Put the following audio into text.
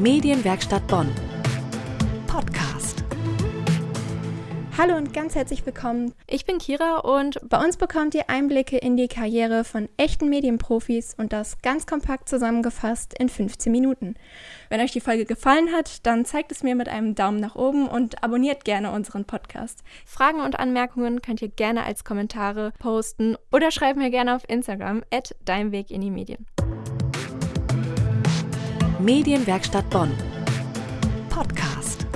Medienwerkstatt Bonn. Podcast. Hallo und ganz herzlich willkommen. Ich bin Kira und bei uns bekommt ihr Einblicke in die Karriere von echten Medienprofis und das ganz kompakt zusammengefasst in 15 Minuten. Wenn euch die Folge gefallen hat, dann zeigt es mir mit einem Daumen nach oben und abonniert gerne unseren Podcast. Fragen und Anmerkungen könnt ihr gerne als Kommentare posten oder schreibt mir gerne auf Instagram at Dein Weg in die Medien. Medienwerkstatt Bonn. Podcast.